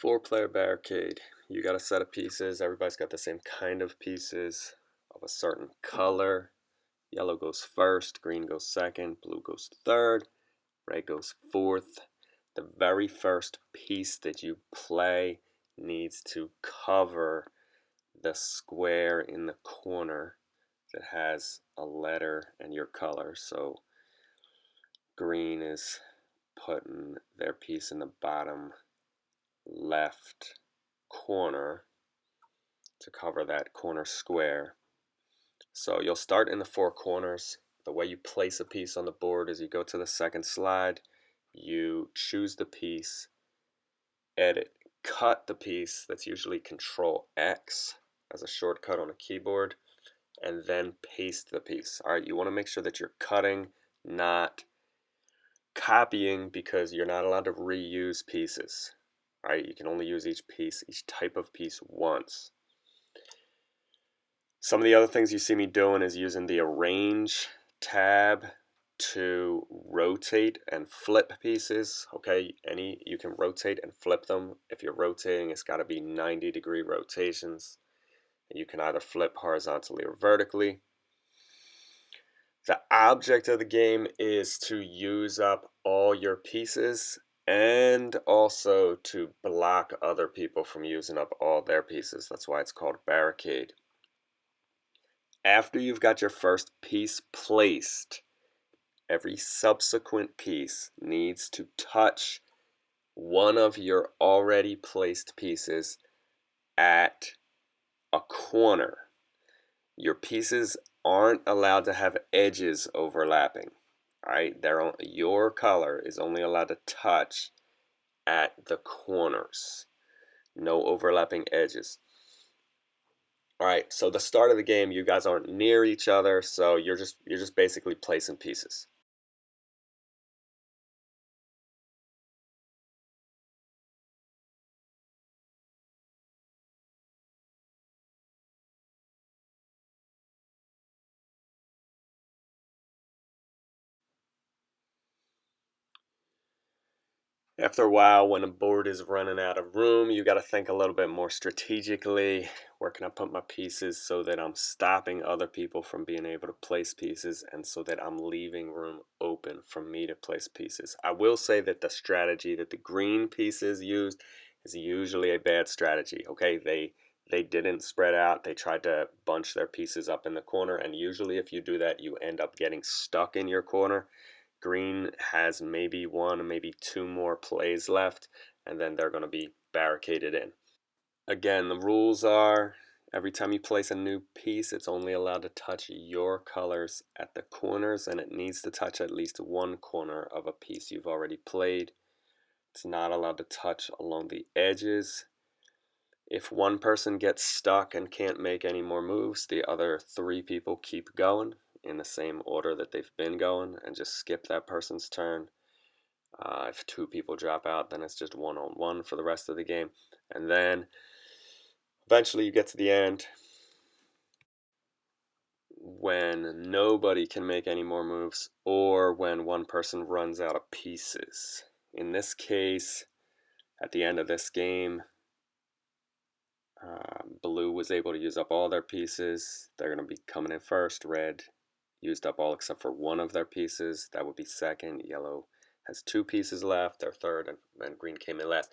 Four player barricade. You got a set of pieces. Everybody's got the same kind of pieces of a certain color. Yellow goes first, green goes second, blue goes third, red goes fourth. The very first piece that you play needs to cover the square in the corner that has a letter and your color. So green is putting their piece in the bottom left corner to cover that corner square. So you'll start in the four corners. The way you place a piece on the board is you go to the second slide, you choose the piece, edit, cut the piece, that's usually control X as a shortcut on a keyboard, and then paste the piece. Alright, you want to make sure that you're cutting, not copying because you're not allowed to reuse pieces. Right? You can only use each piece, each type of piece once. Some of the other things you see me doing is using the arrange tab to rotate and flip pieces. Okay, any you can rotate and flip them. If you're rotating, it's got to be 90 degree rotations. You can either flip horizontally or vertically. The object of the game is to use up all your pieces and also to block other people from using up all their pieces. That's why it's called barricade. After you've got your first piece placed, every subsequent piece needs to touch one of your already placed pieces at a corner. Your pieces aren't allowed to have edges overlapping. Right, they're your color is only allowed to touch at the corners. No overlapping edges. Alright, so the start of the game you guys aren't near each other, so you're just you're just basically placing pieces. After a while, when a board is running out of room, you got to think a little bit more strategically. Where can I put my pieces so that I'm stopping other people from being able to place pieces and so that I'm leaving room open for me to place pieces. I will say that the strategy that the green pieces used is usually a bad strategy. Okay, they they didn't spread out. They tried to bunch their pieces up in the corner and usually if you do that, you end up getting stuck in your corner Green has maybe one, maybe two more plays left, and then they're going to be barricaded in. Again, the rules are every time you place a new piece, it's only allowed to touch your colors at the corners, and it needs to touch at least one corner of a piece you've already played. It's not allowed to touch along the edges. If one person gets stuck and can't make any more moves, the other three people keep going in the same order that they've been going and just skip that person's turn. Uh, if two people drop out, then it's just one on one for the rest of the game. And then eventually you get to the end when nobody can make any more moves or when one person runs out of pieces. In this case, at the end of this game, uh, blue was able to use up all their pieces. They're going to be coming in first. Red used up all except for one of their pieces. That would be second. Yellow has two pieces left. They're third, and, and green came in last.